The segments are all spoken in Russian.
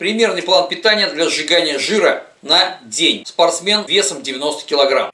Примерный план питания для сжигания жира на день. Спортсмен весом 90 килограмм.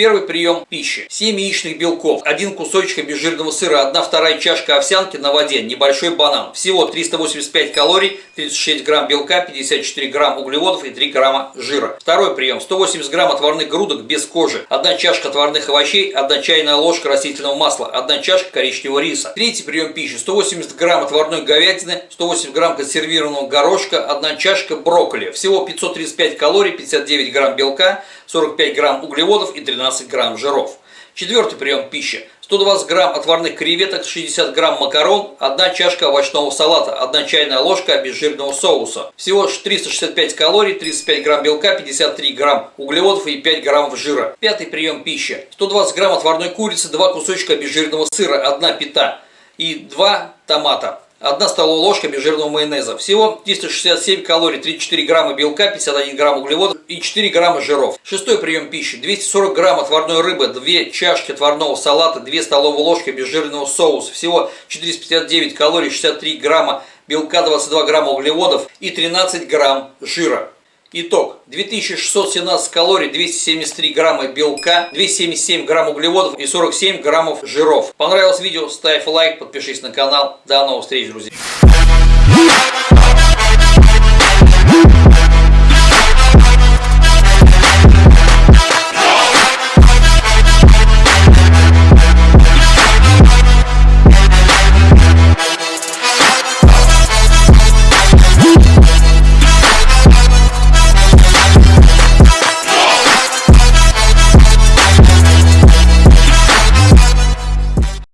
Первый прием пищи. 7 яичных белков, один кусочек обезжиренного сыра, 1 вторая чашка овсянки на воде, небольшой банан. Всего 385 калорий, 36 грамм белка, 54 грамм углеводов и 3 грамма жира. Второй прием. 180 грамм отварных грудок без кожи, 1 чашка отварных овощей, 1 чайная ложка растительного масла, 1 чашка коричневого риса. Третий прием пищи. 180 грамм отварной говядины, 180 грамм консервированного горошка, 1 чашка брокколи. Всего 535 калорий, 59 грамм белка, 45 грамм углеводов и 13 грамм жиров. Четвертый прием пищи. 120 грамм отварных креветок, 60 грамм макарон, 1 чашка овощного салата, 1 чайная ложка обезжиренного соуса. Всего 365 калорий, 35 грамм белка, 53 грамм углеводов и 5 граммов жира. Пятый прием пищи. 120 грамм отварной курицы, 2 кусочка обезжиренного сыра, 1 пита и 2 томата. 1 столовая ложка обезжиренного майонеза. Всего 367 калорий, 34 грамма белка, 51 грамм углеводов и 4 грамма жиров. Шестой прием пищи. 240 грамм отварной рыбы, 2 чашки отварного салата, 2 столовые ложки обезжиренного соуса. Всего 459 калорий, 63 грамма белка, 22 грамма углеводов и 13 грамм жира. Итог. 2617 калорий, 273 грамма белка, 277 грамм углеводов и 47 граммов жиров. Понравилось видео? Ставь лайк, подпишись на канал. До новых встреч, друзья.